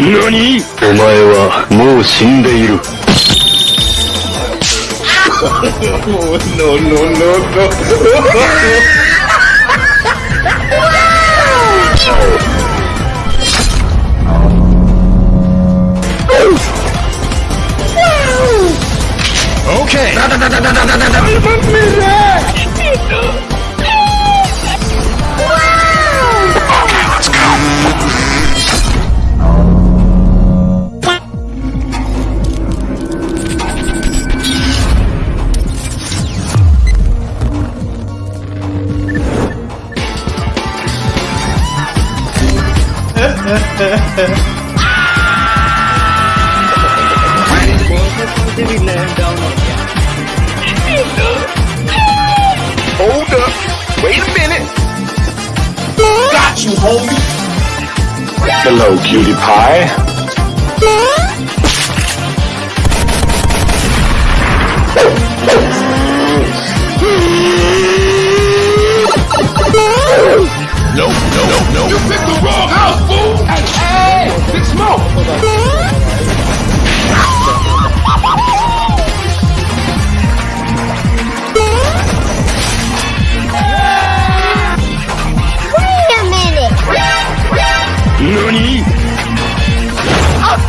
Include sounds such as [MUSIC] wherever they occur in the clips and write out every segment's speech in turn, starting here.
何？お前はもう死んでいる。[LAUGHS] Hold up. Wait a minute. Got you, homie. Hello, cutie pie.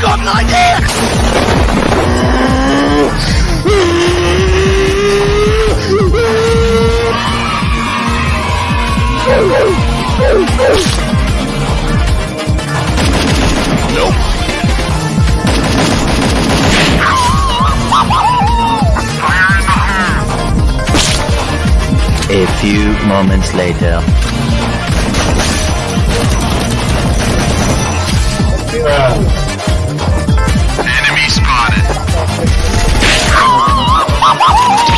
Got an idea. Nope. A few moments later. Enemy Bomb has.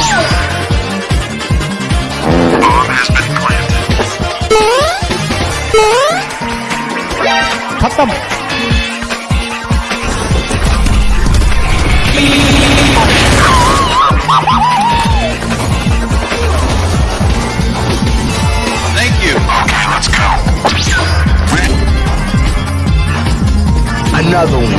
Thank you. Okay, let's go. Another one.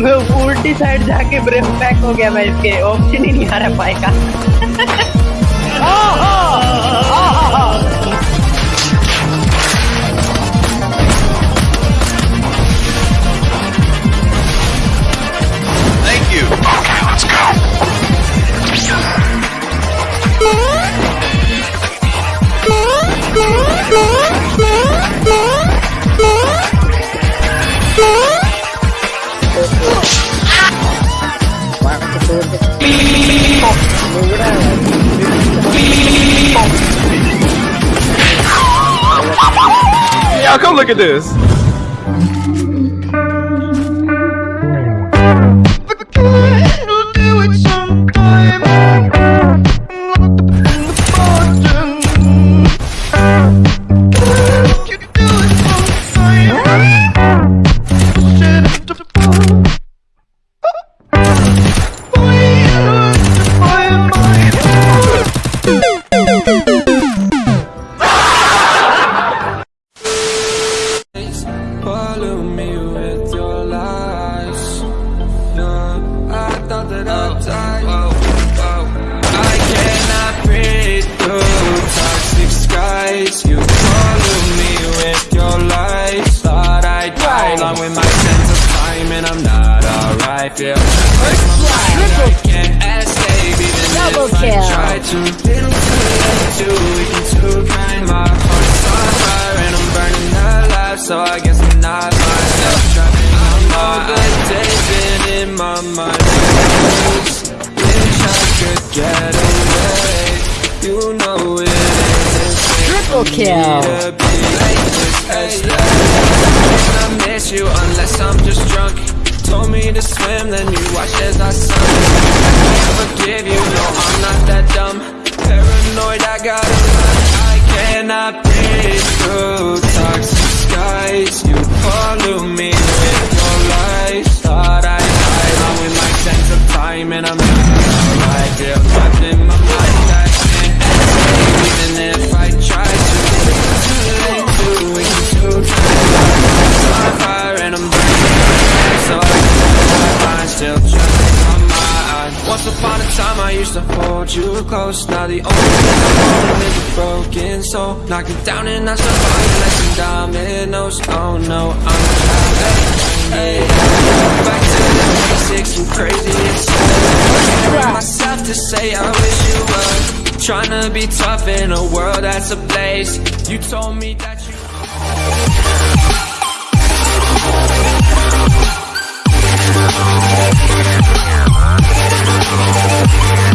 उल्टी side जाके break pack हो गया मैं इसके option ही नहीं आ रहा पाए [LAUGHS] look at this. kill. I miss you unless I'm just drunk. Told me to swim, then you watched as I sunk. I can't forgive you, no, I'm not that dumb. Paranoid, I gotta run. I cannot breathe through toxic skies. You follow me with your lies. Thought I'd hide, I'm in my sense of time, and I'm not alright, yeah. Close. Now the only thing I'm holding is a broken soul. Knock it down and I survive like some dominoes. Oh no, I'm trapped. Yeah. Back to the basics, I'm crazy. So myself to say I wish you were. Trying to be tough in a world that's a place. You told me that you. Oh,